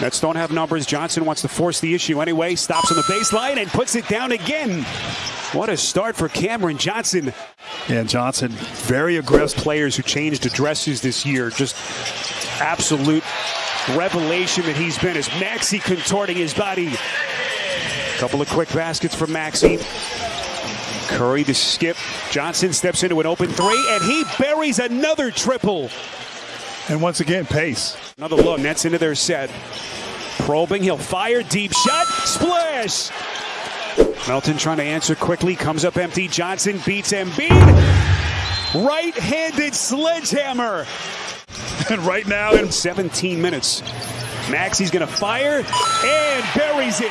Nets don't have numbers. Johnson wants to force the issue anyway. Stops on the baseline and puts it down again. What a start for Cameron Johnson. Yeah, Johnson, very aggressive. Players who changed addresses this year. Just absolute revelation that he's been as Maxey contorting his body. Couple of quick baskets from Maxey. Curry to skip. Johnson steps into an open three, and he buries another triple. And once again, pace. Another look. Nets into their set. Probing. He'll fire. Deep shot. Splash. Melton trying to answer quickly. Comes up empty. Johnson beats Embiid. Right-handed sledgehammer. And right now in 17 minutes. Maxey's going to fire and buries it.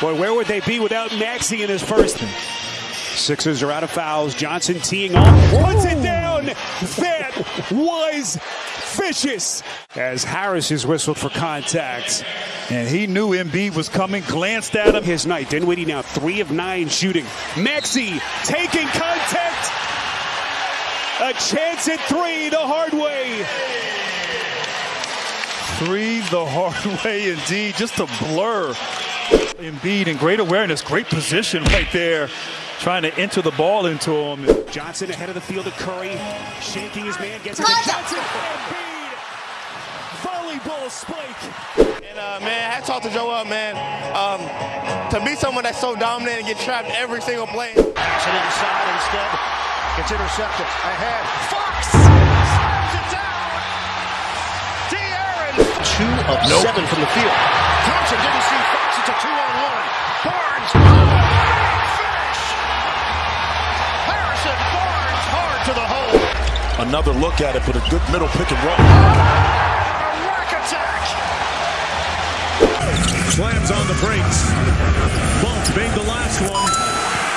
Boy, where would they be without Maxey in his first? Sixers are out of fouls. Johnson teeing off, puts it down. That was vicious. As Harris is whistled for contact. And he knew Embiid was coming, glanced at him. His night. Dinwiddie now three of nine shooting. Maxey taking contact. A chance at three the hard way. Three the hard way indeed. Just a blur. Embiid in great awareness, great position right there. Trying to enter the ball into him. Johnson ahead of the field of Curry. Shaking his man, gets it to Johnson. Embiid. Volleyball spike. And uh, man, hats off to Joel, man. Um, to be someone that's so dominant and get trapped every single play. Pass it inside instead. It's intercepted. Ahead. Fox slams it down. De'Aaron. Two of Nope. seven from the field. Thompson didn't see Fox. It's a two on one. Barnes. Another look at it, but a good middle pick and roll. A rack attack. Slams on the brakes. Bolt made the last one.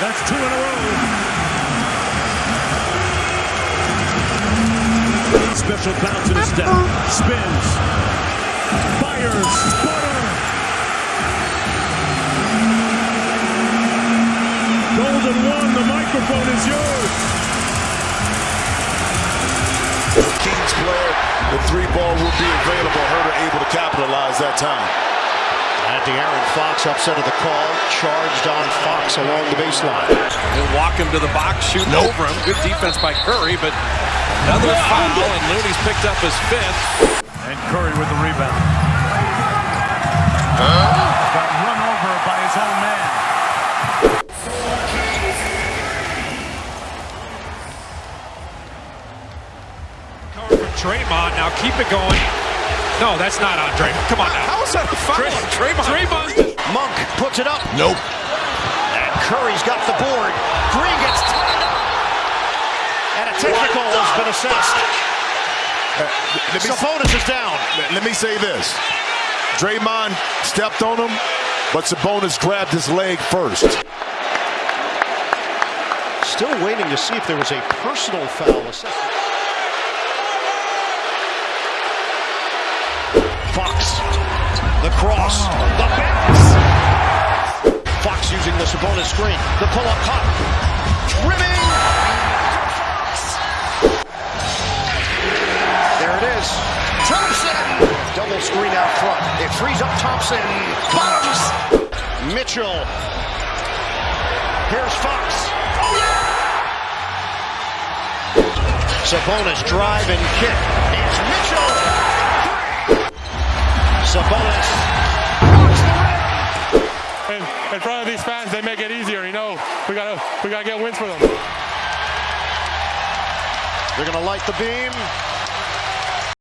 That's two in a row. Special bounce in a step. Spins. The three ball will be available. Huerter able to capitalize that time. And De'Aaron Fox upset of the call. Charged on Fox along the baseline. He'll walk him to the box, shooting over him. Good defense by Curry, but another foul, and Looney's picked up his fifth. And Curry with the rebound. Draymond. Now keep it going. No, that's not on Draymond. Come on now. How is that a foul? Dray- Draymond. Draymond. Monk puts it up. Nope. And Curry's got the board. Green gets tied up. And a technical has been assessed. Uh, let me, Sabonis is down. let me say this. Draymond stepped on him, but Sabonis grabbed his leg first. Still waiting to see if there was a personal foul assessment. Fox, the cross, the bounce. Fox using the Sabonis screen, the pull-up cut, trimming. There it is. Thompson, double screen out front. It frees up Thompson. Bottoms. Mitchell. Here's Fox. Oh yeah! Sabonis drive and kick. They make it easier. You know, we gotta we gotta get wins for them. They're gonna light the beam.